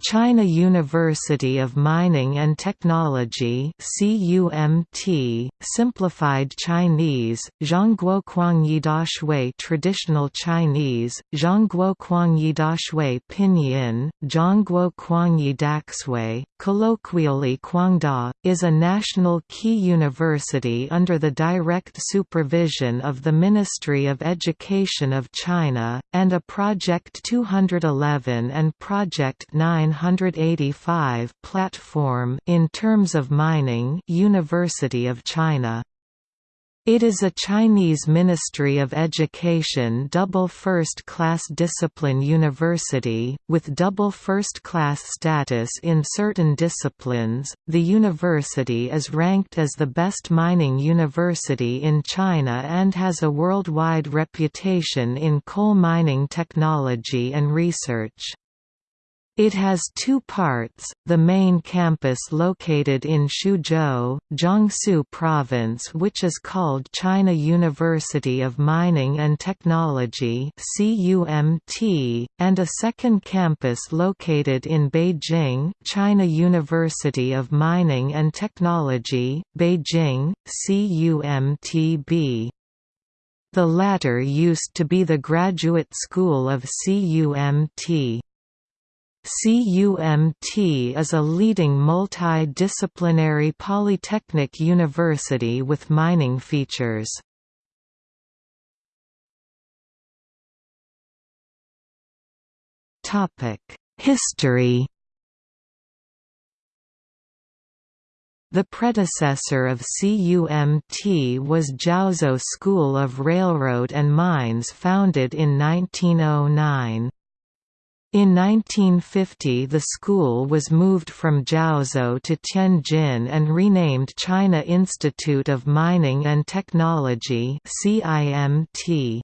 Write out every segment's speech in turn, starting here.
China University of Mining and Technology CUMT, Simplified Chinese, Zhongguo Kuangyi Dashui Traditional Chinese, Zhongguo Kuangyi Dashui Pinyin, Zhongguo Kuangyi Daxue, colloquially Kuangda, is a national key university under the direct supervision of the Ministry of Education of China, and a Project 211 and Project 985 platform in terms of mining University of China. It is a Chinese Ministry of Education double first-class discipline university, with double first-class status in certain disciplines. The university is ranked as the best mining university in China and has a worldwide reputation in coal mining technology and research. It has two parts, the main campus located in Xuzhou, Jiangsu Province which is called China University of Mining and Technology and a second campus located in Beijing China University of Mining and Technology, Beijing, CUMTB. The latter used to be the graduate school of CUMT. CUMT is a leading multi-disciplinary polytechnic university with mining features. History The predecessor of CUMT was Jiaozuo School of Railroad and Mines founded in 1909. In 1950 the school was moved from Jiaozuo to Tianjin and renamed China Institute of Mining and Technology CIMT.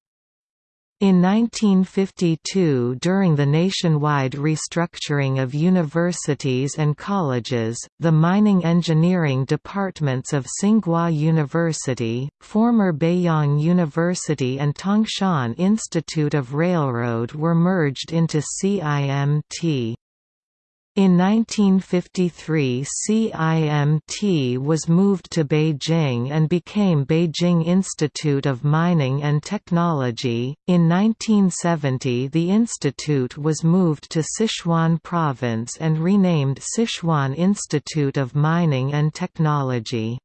In 1952 during the nationwide restructuring of universities and colleges, the mining engineering departments of Tsinghua University, former Beiyang University and Tangshan Institute of Railroad were merged into CIMT. In 1953 CIMT was moved to Beijing and became Beijing Institute of Mining and Technology. In 1970 the institute was moved to Sichuan Province and renamed Sichuan Institute of Mining and Technology.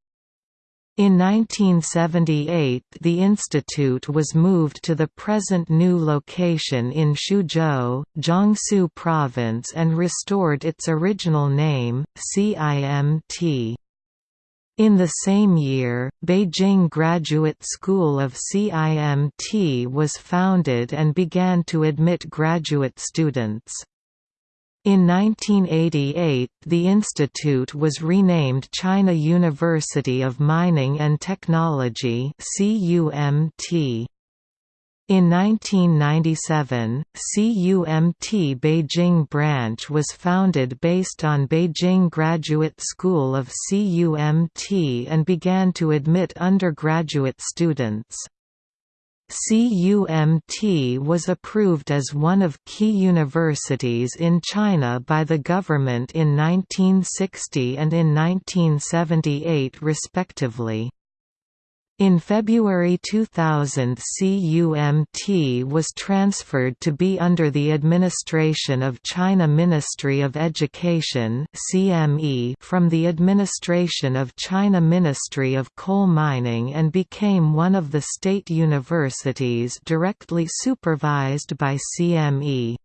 In 1978 the institute was moved to the present new location in Xuzhou, Jiangsu Province and restored its original name, CIMT. In the same year, Beijing Graduate School of CIMT was founded and began to admit graduate students. In 1988, the institute was renamed China University of Mining and Technology (CUMT). In 1997, CUMT Beijing branch was founded based on Beijing Graduate School of CUMT and began to admit undergraduate students. CUMT was approved as one of key universities in China by the government in 1960 and in 1978 respectively. In February 2000 CUMT was transferred to be under the administration of China Ministry of Education from the administration of China Ministry of Coal Mining and became one of the state universities directly supervised by CME.